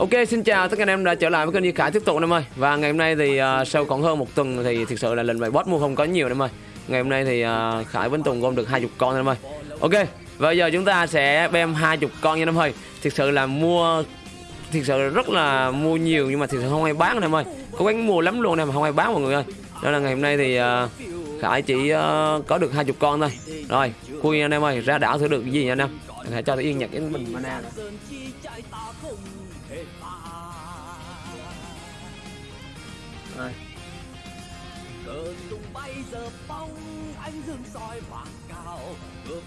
Ok xin chào tất cả anh em đã trở lại với kênh Duy Khải tiếp tục anh em ơi. Và ngày hôm nay thì uh, sau khoảng hơn một tuần thì thực sự là lần bài boss mua không có nhiều anh em ơi. Ngày hôm nay thì uh, Khải Vĩnh Tùng gom được 20 con anh em ơi. Ok và giờ chúng ta sẽ bem 20 con nha anh em ơi. Thực sự là mua Thực sự rất là mua nhiều nhưng mà thực sự không ai bán anh em ơi. Có bán mua lắm luôn em mà không ai bán mọi người ơi. Đó là ngày hôm nay thì uh, Khải chỉ uh, có được 20 con thôi. Rồi khui anh em ơi ra đảo thử được cái gì nha anh em. Hãy cho tôi yên nhặt cái bình mana này. Rồi. tung bay giờ bóng ánh dương soi cao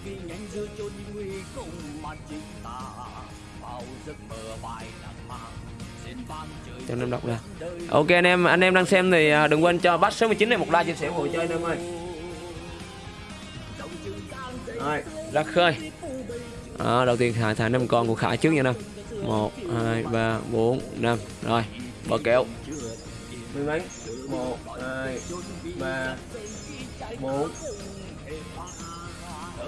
nhanh giữa chốn nguy cùng mà chính ta giấc mơ bài mang cho nên đọc ra ok, anh em anh em đang xem thì à, đừng quên cho bắt 69 này một like chia sẻ ủng hộ chơi anh em ơi rồi, ra khơi đó, đầu tiên thả thả năm con của khải trước nha năm một hai ba bốn năm. Rồi bờ kẹo. Mười mấy? Một hai ba bốn.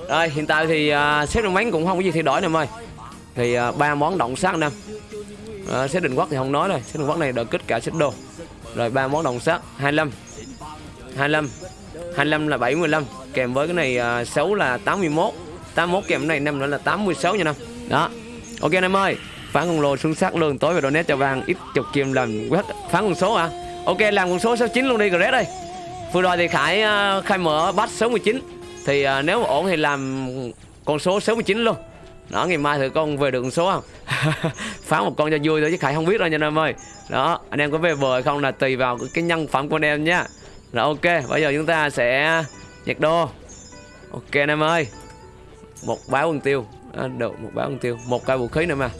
Rồi hiện tại thì uh, xếp đường bánh cũng không có gì thay đổi em ơi. Thì uh, ba món động sát năm à, xếp định quốc thì không nói rồi. Xếp định quốc này đỡ kích cả xếp đồ rồi ba món đồng sát 25 25 25 là 75 kèm với cái này uh, 6 là 81 81 kèm này năm nữa là 86 nha năm đó. Ok anh em ơi phán con lô xuống sắc lương tối về donate cho vàng ít chục kim làm quét phán con số à ok làm con số 69 luôn đi rồi đây vừa rồi thì Khải à, uh, khai mở bắt số 19 thì uh, nếu mà ổn thì làm con số 69 luôn. Đó ngày mai thử con về được con số không? Phán một con cho vui thôi chứ khải không biết đâu nha anh em ơi. Đó anh em có về bờ hay không là tùy vào cái nhân phẩm của anh em nhá rồi ok bây giờ chúng ta sẽ nhặt đô. Ok anh em ơi một báo quân tiêu. À, được một báo quân tiêu. Một cây vũ khí nữa mà.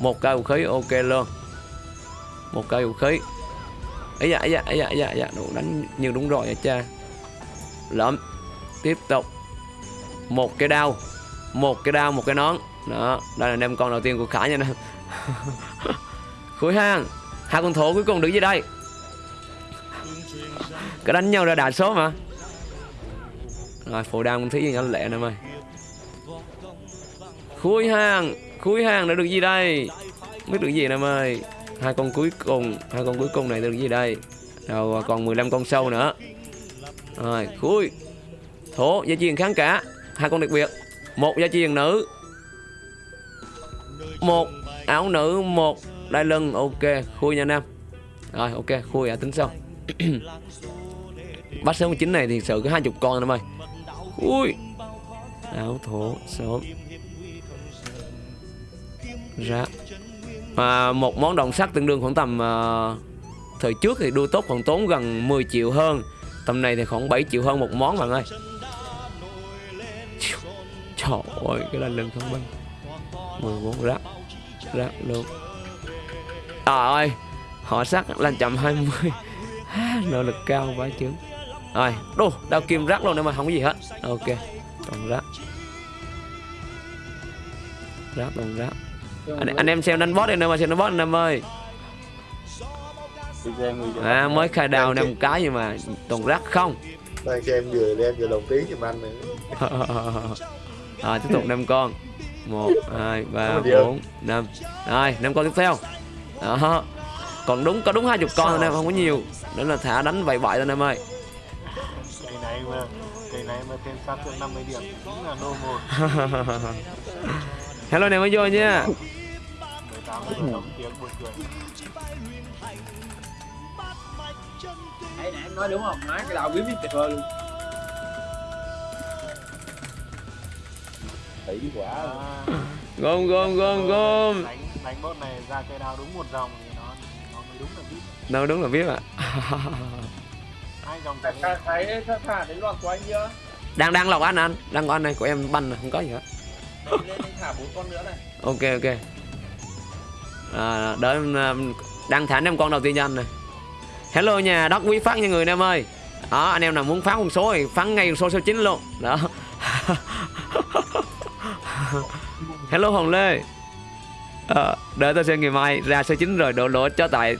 Một cây vũ khí ok luôn. Một cây vũ khí. Ấy dạ ấy dạ ấy dạ ấy dạ, dạ. đủ đánh nhiều đúng rồi nha cha. Lợm tiếp tục. Một cái đao. Một cái đao một cái nón. Đó đây là đem con đầu tiên của khải nha nè. Khối hang. Hai con thổ cuối cùng đứng dưới đây. Cái đánh nhau ra đạt số mà. Rồi phổ đam con thấy gì nhỏ lẹ nè mày khui hang khui hang đã được gì đây? Biết được gì em ơi? Hai con cuối cùng, hai con cuối cùng này được gì đây? Rồi à, còn 15 con sâu nữa. Rồi khui thổ, gia truyền kháng cả. Hai con đặc biệt. Một gia truyền nữ. Một áo nữ, một đai lưng. Ok khui nha nam. Rồi, ok khui à tính sau. Bắt số chín này thì sự có hai chục con em ơi. Ui áo thổ số ra mà một món đồng sắt tương đương khoảng tầm à, thời trước thì đua tốt còn tốn gần 10 triệu hơn. Tầm này thì khoảng 7 triệu hơn một món bạn ơi. Trời ơi, cái là lưng thông minh. 14 rác. Rác luôn. Trời ơi Họ sắt lên chậm 20 Nỗ lực cao quá chứ. Rồi, đô, đao kim rác luôn nhưng mà không có gì hết. Ok, còn rác. Rác còn rác anh, anh em xem đánh boss đi nếu mà xem đánh boss anh em ơi. À mới khai đào năm cái nhưng mà toàn rác không. Đang xem vừa đem vừa đồng tí giùm anh nữa. Rồi tiếp tục năm con. Một hai ba bốn năm. Rồi năm con tiếp theo. Đó. Còn đúng có đúng hai chục con thôi em không có nhiều. Nữa là thả đánh vậy vậy thôi em ơi. Cây này mà Cây này mà thêm sát được 50 điểm Cũng là nô một. Hello này mới vô nha 18 tiếng buồn cười Đấy, nãy em nói đúng không? Má cái đầu biến biết tuyệt vời luôn Thấy quả Gom gom gom gom Đánh, đánh bot này ra cây đao đúng một dòng thì nó nó mới đúng là biết Đâu đúng là biết ạ hai dòng thả thấy thả đến loạt của anh chưa? Đang đang lọc ăn anh Đang có anh này của em banh này không có gì hết lên anh thả bốn con nữa này Ok ok à, Đợi ờ, em à, đang em năm con đầu tiên cho anh này. Hello nhà đất quý phát nha người anh em ơi. Đó anh em nào muốn phán con số thì phán ngay con số số 9 luôn. Đó. Hello Hồng Lê. À, Đợi tôi xem ngày mai ra số 9 rồi đổ lỗi cho tại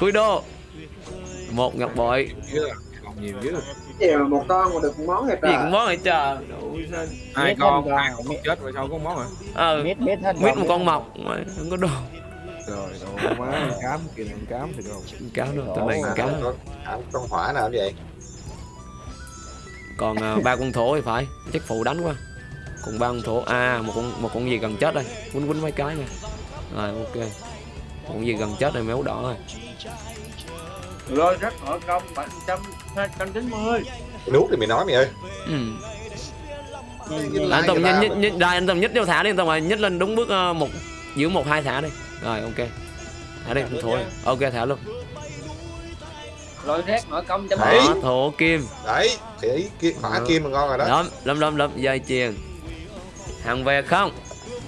Cuối đô. Một ngọc bội. Dạ, nhiều dữ gì mà một con mà được một món vậy cái gì trời. cũng món này trời. Hai con hai rồi. con chết rồi sao có món hả ờ biết biết hết mít một con mọc mà không có đồ. Rồi đồ má ăn cám kìa ăn cám thì đâu cá đâu tụi này À, cá con, à, con hỏa nào vậy? Còn à, ba con thổ thì phải chắc phụ đánh quá. Còn ba con thổ à một con một con gì gần chết đây? Quýnh quýnh mấy cái nè rồi ok. Một con gì gần chết này méo đỏ rồi. Rồi rất họ công bảy trăm hai trăm chín mươi nuốt thì mày nói mày ơi. Ừ. Anh tùng mà. nhích rồi anh tùng nhích vô thả đi anh tùng rồi nhích lên đúng bước ờ, một giữ một hai thả đi. Rồi ok. Thả đi thổ đi. ok thả luôn. Rồi rác họ công trăm Đấy. đó thổ kim. Đấy thì kim hỏa Ừ. kim là ngon rồi đó. Lắm lắm lắm lắm dây chuyền. Hàng về không?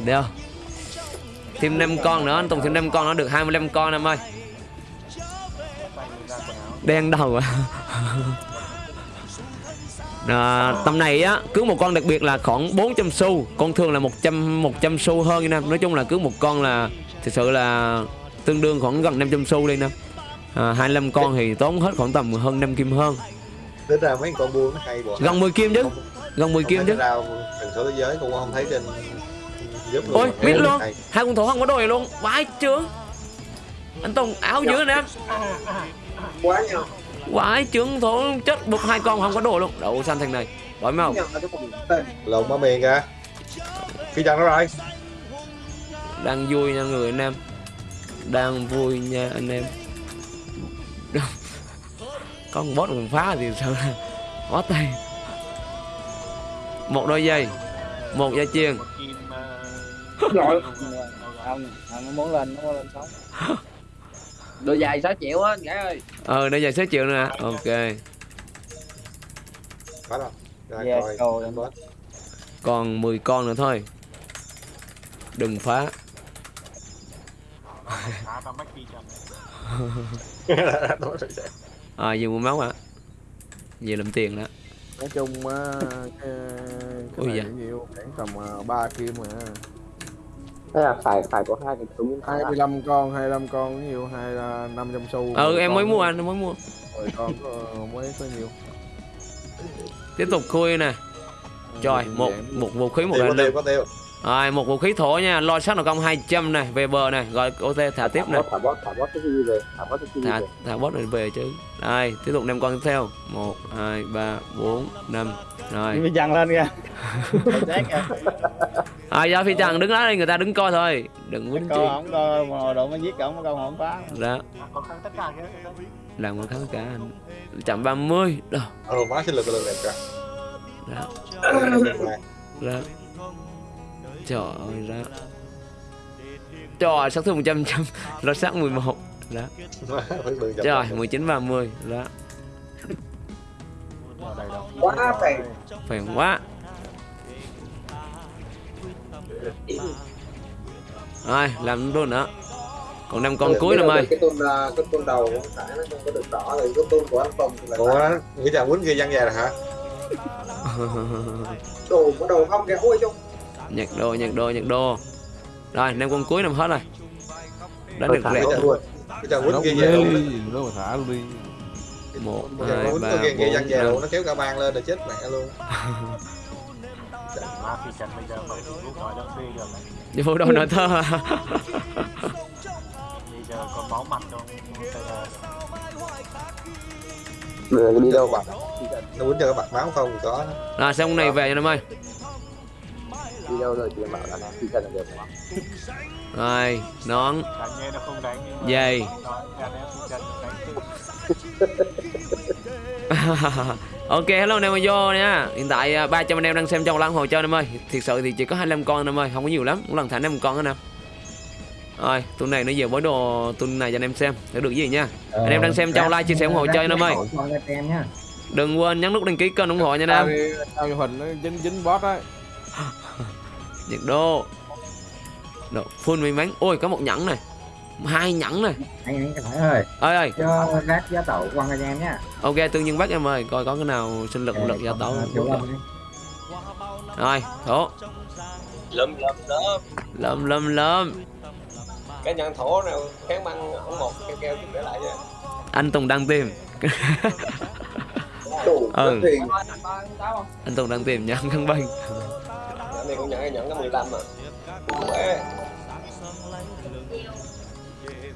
Được. Thêm 5 con nữa anh tùng thêm 5 con nó được 25 con em ơi đen đầu à. À, tầm này á cứ một con đặc biệt là khoảng 400 xu. Con thường là 100 100 xu hơn nè. Nói chung là cứ một con là thực sự là tương đương khoảng gần 500 xu đi nè. À, 25 con thì tốn hết khoảng tầm hơn 5 kim hơn. Tính ra mấy con buôn nó hay bộ gần 10 kim chứ. Gần 10 kim chứ. ra thần số thế giới cũng không thấy trên giúp luôn Ôi, biết luôn. Hai con thổ không có đồ này luôn. Vãi chưa anh tùng áo dữ nè quá nhau vãi trưởng thổ chết buộc hai con không có đồ luôn. Đậu xanh thằng này. Phần tên lộn má miền kìa. Phi chân nó rồi? Đang vui nha người anh em. Đang vui nha anh em. Con boss còn phá thì sao? Là quá tay một đôi giày. Một dây kim rồi không không nó muốn lên nó muốn lên sống độ dài 6 triệu á gái ơi. Ờ đôi giày 6 triệu nữa nè ok. Ra coi rồi. em boss. còn 10 con nữa thôi. Đừng phá. À nhiều mua máu ạ về làm tiền đó. Nói chung á cái, Ui cái này dạ. nhiều khoảng tầm à, ba kim mà thế là phải phải có hai cái súng 25 con 25 con nhiều hai là 500 xu. Ừ 10 em mới mua anh em mới mua. 10 con có, mới có nhiều. Tiếp tục khui nè. Trời một một vũ khí một đạn có tiêu rồi một vũ khí thổ nha. Lo sát nào công 200 này về bờ này rồi OT thả tiếp này thả bot thả bot cái gì về? Thả bot cái gì thả về? thả boss này về chứ. Đây tiếp tục năm con tiếp theo. Một hai ba bốn năm. Rồi. Bị dằn lên kìa. Chết kìa à do phi trần đứng đó đây người ta đứng coi thôi. Đừng quýnh chi coi không coi mà độ mới giết cổng câu không phá. Đó cả đó làm một kháng cả anh. Chậm 30 đó ờ má sinh lực lực đẹp kìa đó đó trời ơi đó trời sát thương 100 trăm nó sát 11 đó phải bự chậm trời chậm. 19 30 đó quá phèn. Phèn quá rồi làm luôn nữa. Còn năm con cuối năm ơi. cái tôn à, cái tôn đầu của thả nó không có được đỏ thì cái tôn của anh thì là ủa nghĩ chàng quýnh kia văng về rồi hả? Đồ có đầu không? Kìa ôi trông nhặt đồ nhặt đồ nhặt đồ. Rồi năm con cuối năm hết rồi. Đánh được rẹt thả nghĩ chàng quýnh. Nó kia về luôn nó mà thả luôn đi. Một hai ba bốn luôn nó kéo cả bang lên rồi chết mẹ luôn má phi chân bây giờ mở facebook nói được thơ à? bây giờ còn máu mặt trong đi đâu bạn nó quýnh cho cái bạc máu không có rồi xong này về cho năm ơi đi đâu rồi chị bảo là nó phi chân là được không rồi nón đánh nghe nó không đánh nhưng mà Dây. Ok hello anh em vô nha hiện tại à, 300 anh em đang xem trong lăng hồ chơi em ơi. Thiệt sự thì chỉ có 25 con em ơi không có nhiều lắm. Một lần thả 5 con anh em rồi tuần này nó về bối đồ tuần này cho anh em xem. Để được gì nha. Anh em đang xem trong like chia sẻ ủng hộ chơi anh em ơi đừng quên nhấn nút đăng ký kênh ủng hộ nha anh em tao hình nó dính dính boss đấy. Nhiệt độ. Độ, full may mắn. Ôi có một nhẫn này hai nhẫn này anh anh cái hỏi ơi. Ơi ơi cho rác giá tẩu quăng anh em nhá. Ok tương nhiên bắt em ơi coi có cái nào sinh lực lực gia tấu Đúng không? rồi thổ. Lụm lụm đó lâm lâm lâm cái nhận thổ nào kháng băng không một keo keo chút để lại nha. Anh tùng đang tìm. Ừ. anh Tùng đang tìm nhận khăn banh Cái này cũng nhận nhận cái 15 à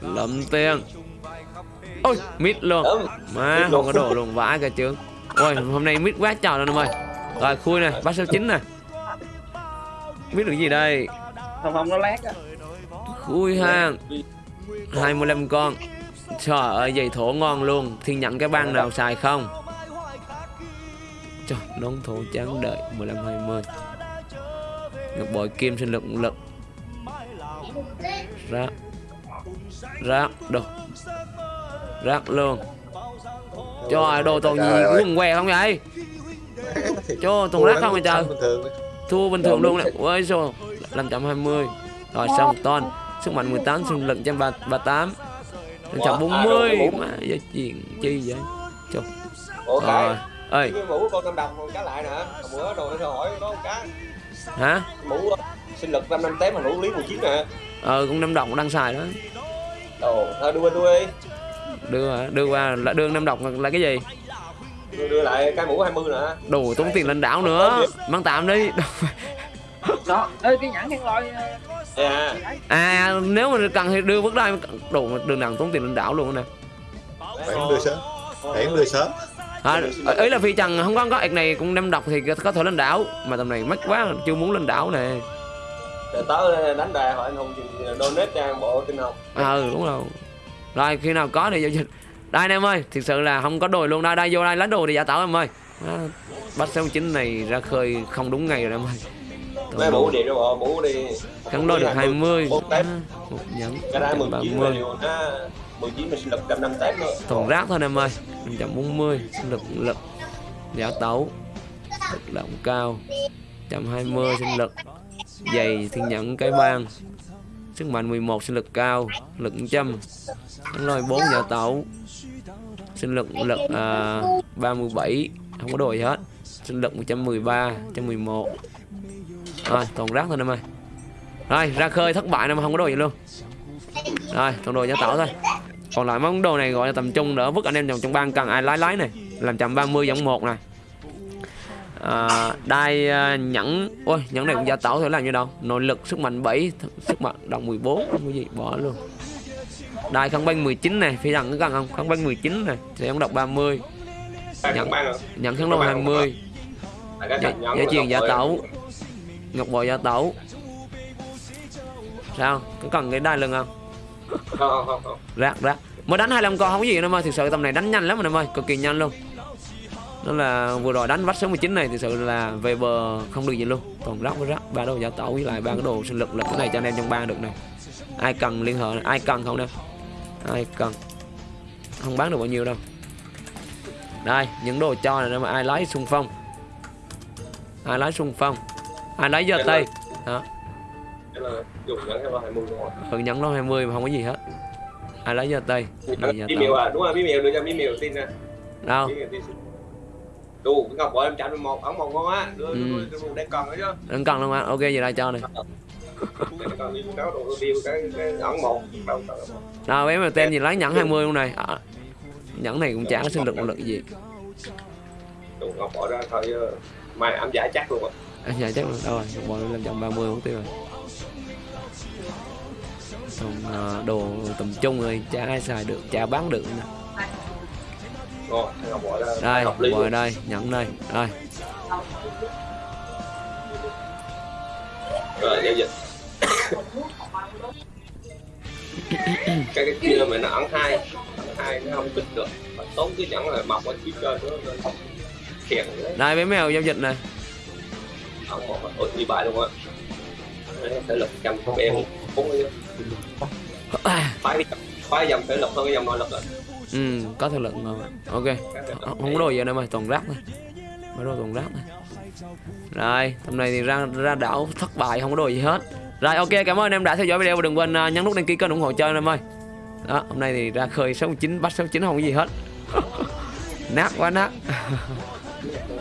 Lấm tiền. Ôi mít luôn. Má Mít không có đổ luôn vãi cả chứ. Ôi hôm nay mít quá trời luôn em ơi. Rồi khui này bát số 9 này mít được gì đây? Không không nó lát á. Khui hàng 25 con. Trời ơi giày thổ ngon luôn. Thiên nhận cái băng nào xài không? Trời nón thổ trắng đợi 15 20 ngọc bội kim sinh lực lực. Rác rác đồ. Rác luôn trời đồ toàn gì? quần què không vậy? Cho toàn rác không vậy trời? thua bình thường luôn này ôi rồi 520 rồi xong ton sức mạnh 18 sinh lực 138 140 mà giá chuyện chi vậy? Cái rồi. Ơi mũ con năm đồng cá lại nè. Hồi bữa rồi nó hỏi có một cái. Hả? Mũ ờ, sinh lực 5 năm tém mà mũ lý 19 nè. Ờ cũng năm đồng đang xài đó Ồ, thôi đưa tôi đi. Đưa đưa qua là đưa năm đồng là cái gì? Đưa, đưa lại cái mũ 20 nè đồ tốn tiền lên đảo nữa. Mang tạm đi. Đó ê cái nhãn khen lôi à à nếu mà cần thì đưa bước đây đồ đường nào tốn tiền lên đảo luôn nè. Phải đưa sớm? Phải đưa sớm? À, ấy là phi trần không có có. Ạc này cũng năm độc thì có thể lên đảo. Mà tầm này mắc quá chưa muốn lên đảo nè Rồi tớ đánh đề hỏi anh Hùng chừng donate cho bộ tinh học. Ờ đúng rồi. Rồi khi nào có thì giao dịch. Đây anh em ơi thực sự là không có đồ luôn. Đây đây vô đây lấy đồ thì giả tạo em ơi. À, bắt sáu chín này ra khơi không đúng ngày rồi em ơi. Mấy mũ điện rồi mũ đi. Kháng đôi được 20 Một à, nhẫn Cái ra 19 là 130 điều nó 19 là sinh lực 105 tép nữa toàn rác thôi em ơi. 140 sinh lực lực giả tấu. Lực lượng cao. 120 sinh lực dày thiên nhận cái bang. Sức mạnh 11 sinh lực cao lực 100 đánh lôi 4 giả tẩu. Sinh lực lực à, 37 không có đồ gì hết. Sinh lực 113 111 rồi toàn rác thôi em ơi rồi ra khơi thất bại em không có đồ gì luôn. Rồi toàn đồ giả tẩu thôi. Còn lại món đồ này gọi là tầm trung đỡ vứt anh em trong trong ban cần ai lái lái này. Làm chậm 30 giống một này à, đai à, nhẫn. Ôi nhẫn này cũng giả tẩu thôi làm như đâu. Nội lực sức mạnh 7 th- sức mạnh đồng 14 không có gì bỏ luôn. Đai kháng banh 19 này. Phía rằng có cần không? Kháng banh 19 này. Sẽ không? Đọc 30 Ban Nhận. nhận kháng lôi 20 Là cái Dạ- thành nhẫn dạ của truyền Bội. tẩu. ngọc bội giả tẩu sao? Có cần cái đai lưng không? Không không không. Rác rác. Mới đánh 25 con không có gì đâu em ơi thực sự tầm này đánh nhanh lắm em ơi. Cực kỳ nhanh luôn nó là vừa rồi đánh vách số 19 này thực sự là về bờ không được gì luôn. Toàn rác với rác ba đồ giả tẩu với lại ba cái đồ sinh lực lực cái này cho anh em trong ban được này. Ai cần liên hệ ai cần không nè ai cần không bán được bao nhiêu đâu. Đây những đồ cho này mà ai lấy xung phong. Ai lấy xung phong. Ai lấy giơ tay. đó Cái là dùng nhẫn cái lo 20 rồi ừ nhẫn nó 20 mà không có gì hết. Ai lấy giơ tay à? Đúng rồi bí miều đưa cho bí miều tin nè đâu Đủ cái Ngọc Bội em chạm một ống một ngon á. Đưa đưa đưa đưa đang còn nữa chứ. Đừng cần luôn á ok vậy đây cho này Đang một. Nào bé mà tên gì lấy nhẫn 20 luôn này. À, nhẫn này cũng chả có sinh lực lực gì. Đủ Ngọc Bội ra thôi ờ, mai ám giải chắc luôn á à, dạ chắc là đâu rồi một bọn lên trăm ba mươi tiêu rồi. Còn à, đồ tầm trung rồi chả ai xài được chả bán được nữa. Ra đây ngồi đây nhẫn đây đây. Rồi giao dịch. Cái cái kia mà nó ăn hai ăn hai nó không tích được. Mà tốn cái nhẫn là mọc ở phía trên nữa đấy đây bé mèo giao dịch này ống một ôi đi bài luôn á. Thể lực trăm của em. Cũng phái phái dòng thể lực hơn cái dòng nội lực rồi ừ có thể lực rồi. Ok. Ờ, không có đồ gì đâu mà toàn rác thôi mấy đồ toàn rác thôi rồi, hôm nay thì ra ra đảo thất bại, không có đồ gì hết. Rồi, ok, cảm ơn em đã theo dõi video và đừng quên à, nhấn nút đăng ký kênh ủng hộ chơi em ơi. Đó, hôm nay thì ra khơi 69 bắt 69 không có gì hết. Nát quá, nát.